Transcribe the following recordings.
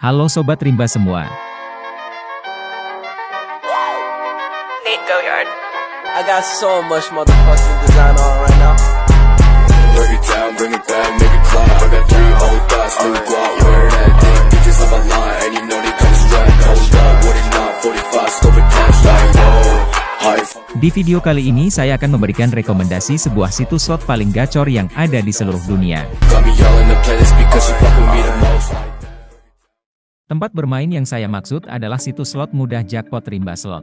Halo Sobat Rimba semua. Nate Goyard. I got so much motherfucking design on right now. Break it down, bring it back, make it clap. I got three old thoughts, new guap, wear that thing. Bitches on my line, and you know they come strapped. Hold up, what it not, 45, scope attached, like whoa. High Di video kali ini saya akan memberikan rekomendasi sebuah situs slot paling gacor yang ada di seluruh dunia. Tempat bermain yang saya maksud adalah situs slot mudah jackpot Rimba Slot.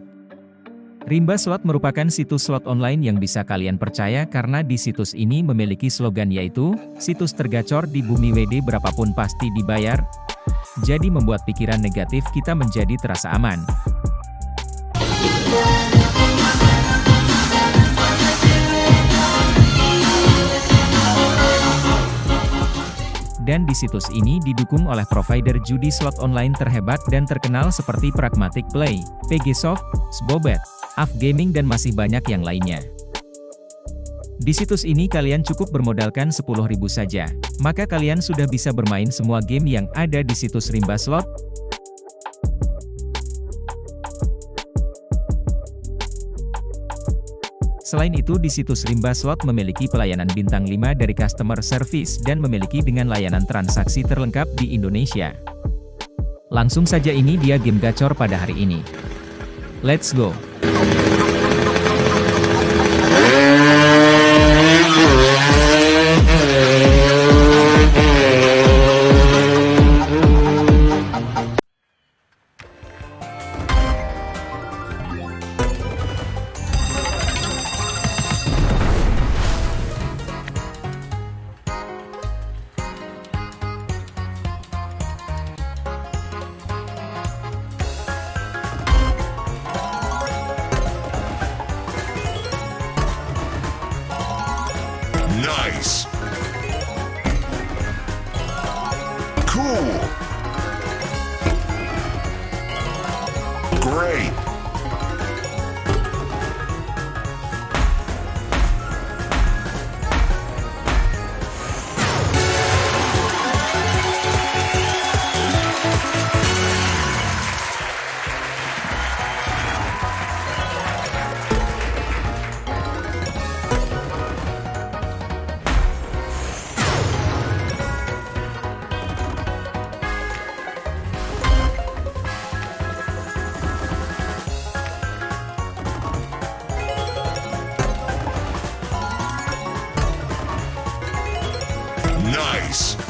Rimba Slot merupakan situs slot online yang bisa kalian percaya karena di situs ini memiliki slogan yaitu, situs tergacor di bumi WD berapapun pasti dibayar. Jadi membuat pikiran negatif kita menjadi terasa aman. Dan di situs ini didukung oleh provider judi slot online terhebat dan terkenal seperti Pragmatic Play, PGSoft, Sbobet, Af Gaming dan masih banyak yang lainnya. Di situs ini kalian cukup bermodalkan 10.000 saja, maka kalian sudah bisa bermain semua game yang ada di situs Rimba Slot. Selain itu di situs Rimba Slot memiliki pelayanan bintang 5 dari customer service dan memiliki dengan layanan transaksi terlengkap di Indonesia. Langsung saja ini dia game gacor pada hari ini. Let's go! Great. face.